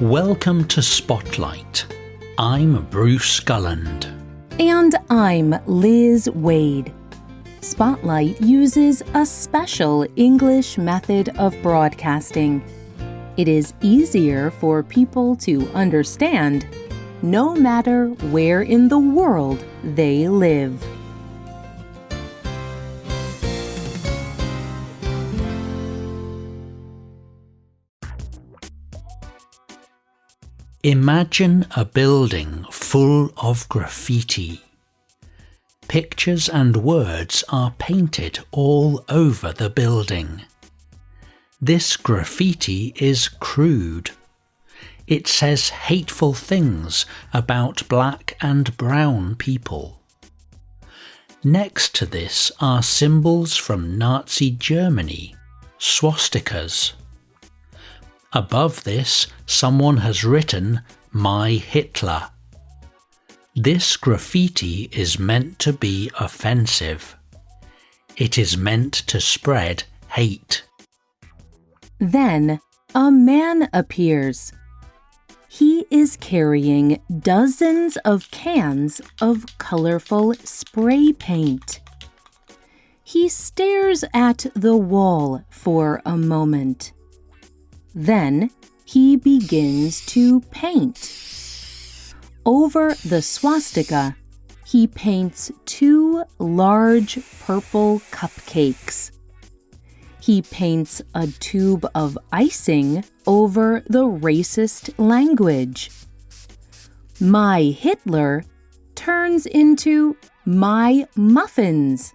Welcome to Spotlight. I'm Bruce Gulland. And I'm Liz Waid. Spotlight uses a special English method of broadcasting. It is easier for people to understand no matter where in the world they live. Imagine a building full of graffiti. Pictures and words are painted all over the building. This graffiti is crude. It says hateful things about black and brown people. Next to this are symbols from Nazi Germany, swastikas. Above this, someone has written, My Hitler. This graffiti is meant to be offensive. It is meant to spread hate. Then a man appears. He is carrying dozens of cans of colorful spray paint. He stares at the wall for a moment. Then he begins to paint. Over the swastika, he paints two large purple cupcakes. He paints a tube of icing over the racist language. My Hitler turns into my muffins.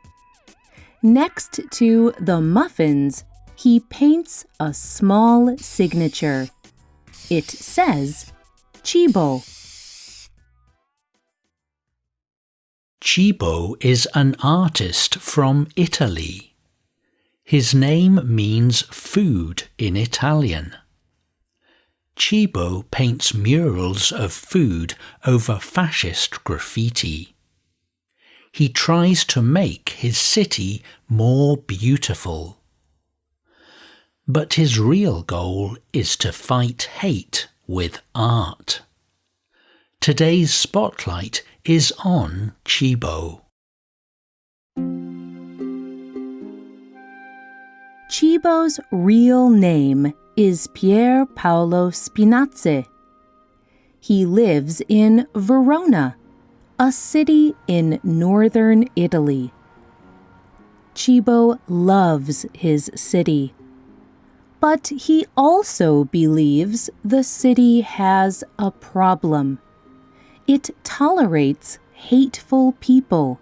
Next to the muffins, he paints a small signature. It says Cibo. Cibo is an artist from Italy. His name means food in Italian. Cibo paints murals of food over fascist graffiti. He tries to make his city more beautiful. But his real goal is to fight hate with art. Today's spotlight is on Cibo. Cibo's real name is Pier Paolo Spinazzi. He lives in Verona, a city in northern Italy. Cibo loves his city but he also believes the city has a problem. It tolerates hateful people,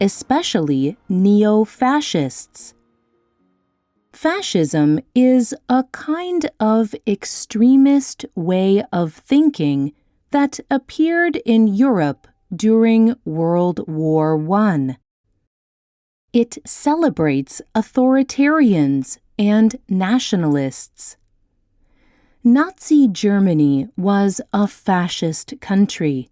especially neo fascists. Fascism is a kind of extremist way of thinking that appeared in Europe during World War I. It celebrates authoritarians and nationalists. Nazi Germany was a fascist country.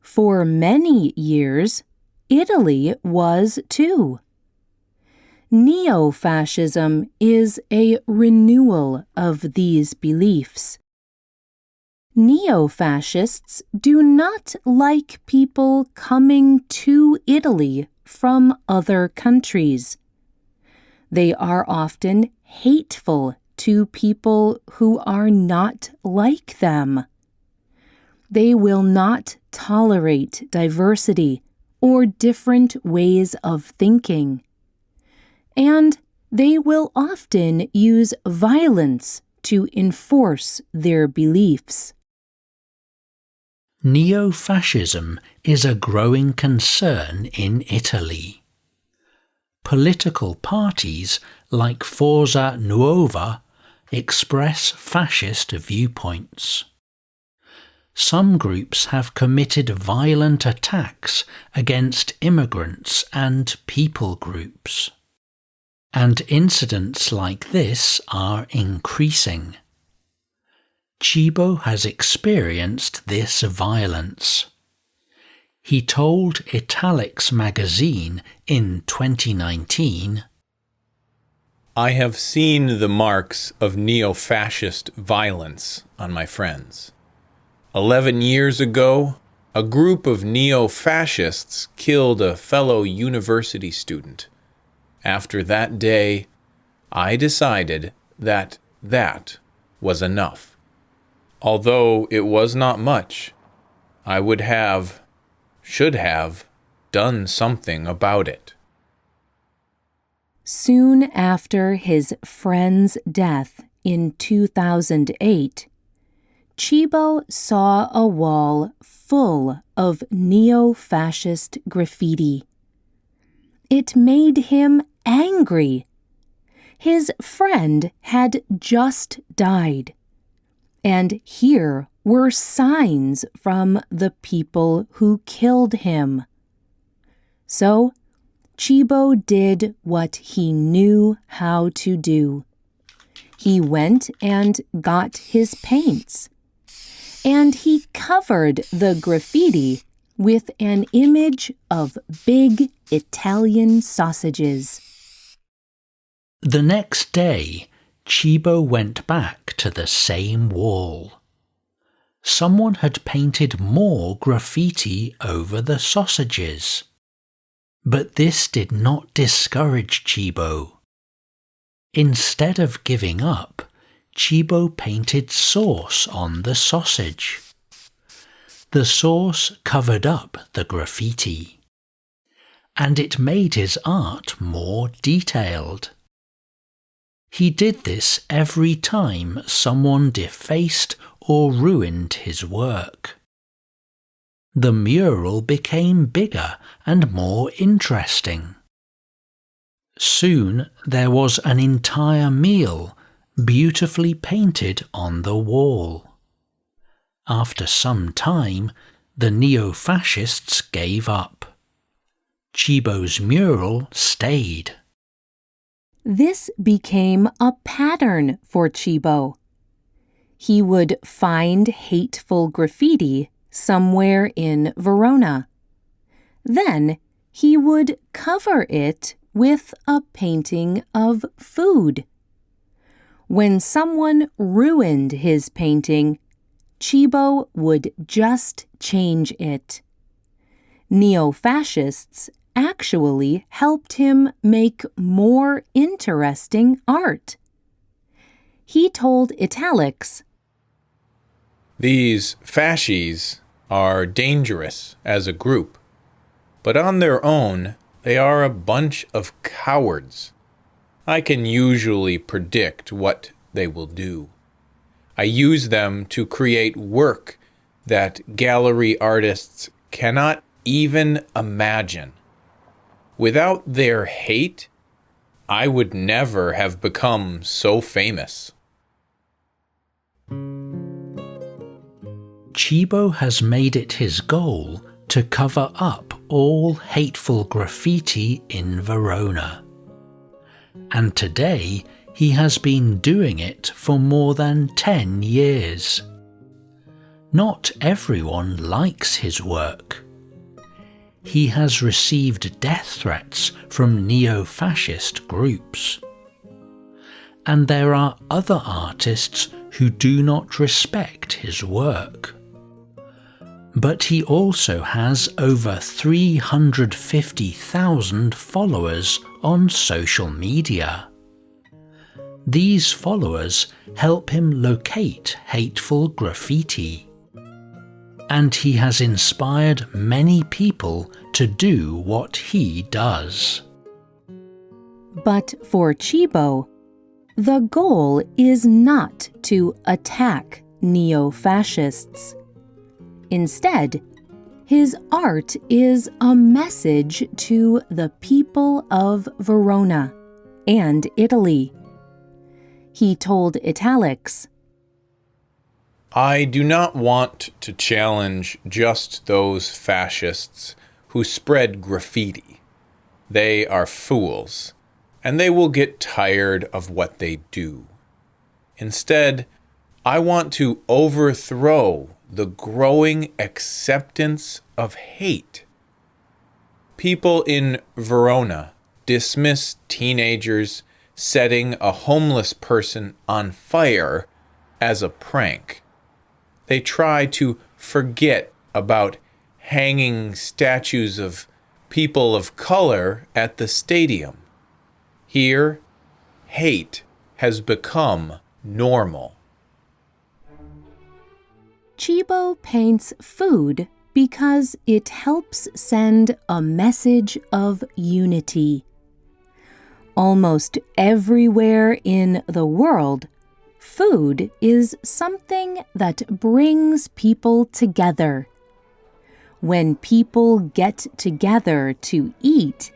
For many years, Italy was too. Neo fascism is a renewal of these beliefs. Neo fascists do not like people coming to Italy from other countries. They are often hateful to people who are not like them. They will not tolerate diversity or different ways of thinking. And they will often use violence to enforce their beliefs. Neo fascism is a growing concern in Italy political parties like Forza Nuova express fascist viewpoints. Some groups have committed violent attacks against immigrants and people groups. And incidents like this are increasing. Cibo has experienced this violence. He told Italics magazine in 2019 I have seen the marks of neo fascist violence on my friends. Eleven years ago, a group of neo fascists killed a fellow university student. After that day, I decided that that was enough. Although it was not much, I would have, should have, done something about it. Soon after his friend's death in 2008, Cibo saw a wall full of neo fascist graffiti. It made him angry. His friend had just died, and here were signs from the people who killed him. So, Cibo did what he knew how to do. He went and got his paints. And he covered the graffiti with an image of big Italian sausages. The next day, Cibo went back to the same wall. Someone had painted more graffiti over the sausages. But this did not discourage Cibo. Instead of giving up, Cibo painted sauce on the sausage. The sauce covered up the graffiti, and it made his art more detailed. He did this every time someone defaced or ruined his work the mural became bigger and more interesting. Soon there was an entire meal beautifully painted on the wall. After some time, the neo fascists gave up. Cibo's mural stayed. This became a pattern for Cibo. He would find hateful graffiti somewhere in Verona. Then he would cover it with a painting of food. When someone ruined his painting, Cibo would just change it. Neo fascists actually helped him make more interesting art. He told Italics These fascies are dangerous as a group, but on their own, they are a bunch of cowards. I can usually predict what they will do. I use them to create work that gallery artists cannot even imagine. Without their hate, I would never have become so famous. Cibo has made it his goal to cover up all hateful graffiti in Verona. And today he has been doing it for more than 10 years. Not everyone likes his work. He has received death threats from neo fascist groups. And there are other artists who do not respect his work but he also has over 350,000 followers on social media. These followers help him locate hateful graffiti. And he has inspired many people to do what he does. But for Cibo, the goal is not to attack neo fascists. Instead, his art is a message to the people of Verona and Italy. He told Italics, I do not want to challenge just those fascists who spread graffiti. They are fools, and they will get tired of what they do. Instead, I want to overthrow the growing acceptance of hate. People in Verona dismiss teenagers setting a homeless person on fire as a prank. They try to forget about hanging statues of people of color at the stadium. Here, hate has become normal. Cibo paints food because it helps send a message of unity. Almost everywhere in the world, food is something that brings people together. When people get together to eat,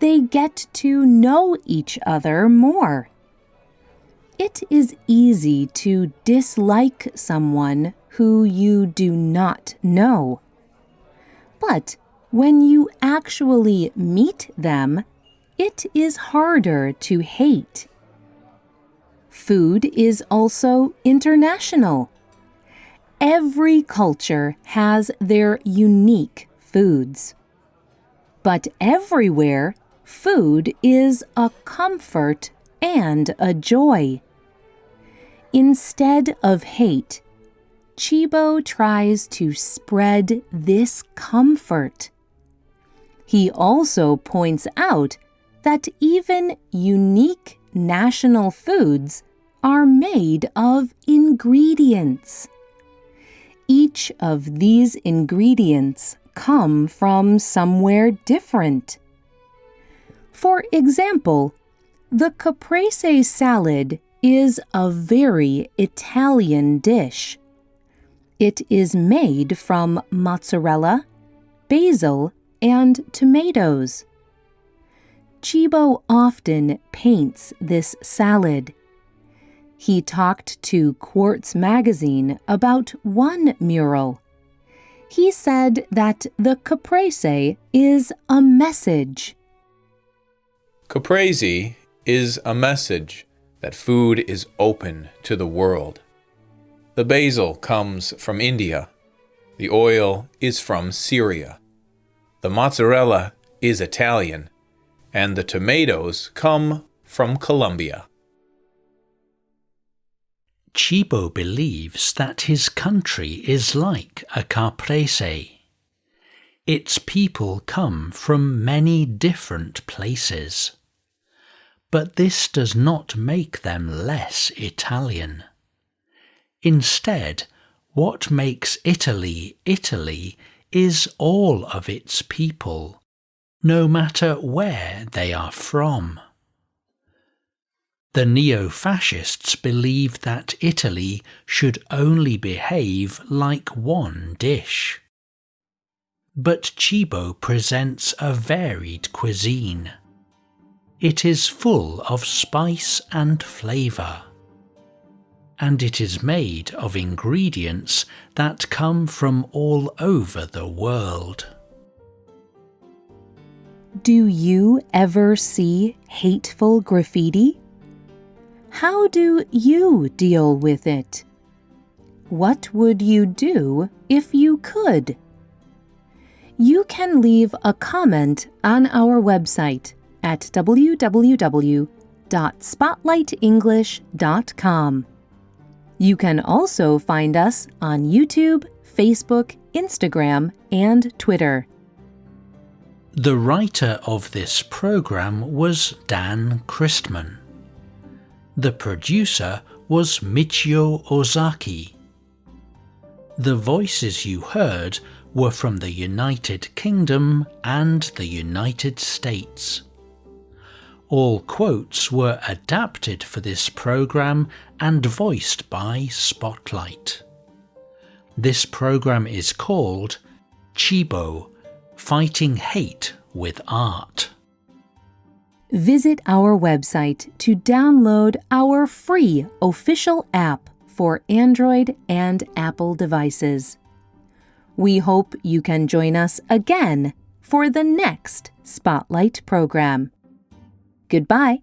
they get to know each other more. It is easy to dislike someone who you do not know. But when you actually meet them, it is harder to hate. Food is also international. Every culture has their unique foods. But everywhere, food is a comfort and a joy. Instead of hate, Cibo tries to spread this comfort. He also points out that even unique national foods are made of ingredients. Each of these ingredients come from somewhere different. For example, the caprese salad is a very Italian dish. It is made from mozzarella, basil, and tomatoes. Cibo often paints this salad. He talked to Quartz Magazine about one mural. He said that the caprese is a message. Caprese is a message that food is open to the world. The basil comes from India. The oil is from Syria. The mozzarella is Italian. And the tomatoes come from Colombia. Cibo believes that his country is like a caprese. Its people come from many different places. But this does not make them less Italian. Instead, what makes Italy Italy is all of its people, no matter where they are from. The neo fascists believe that Italy should only behave like one dish. But Cibo presents a varied cuisine. It is full of spice and flavour and it is made of ingredients that come from all over the world. Do you ever see hateful graffiti? How do you deal with it? What would you do if you could? You can leave a comment on our website at www.spotlightenglish.com. You can also find us on YouTube, Facebook, Instagram, and Twitter. The writer of this program was Dan Christman. The producer was Michio Ozaki. The voices you heard were from the United Kingdom and the United States. All quotes were adapted for this program and voiced by Spotlight. This program is called Cibo Fighting Hate with Art. Visit our website to download our free official app for Android and Apple devices. We hope you can join us again for the next Spotlight program. Goodbye.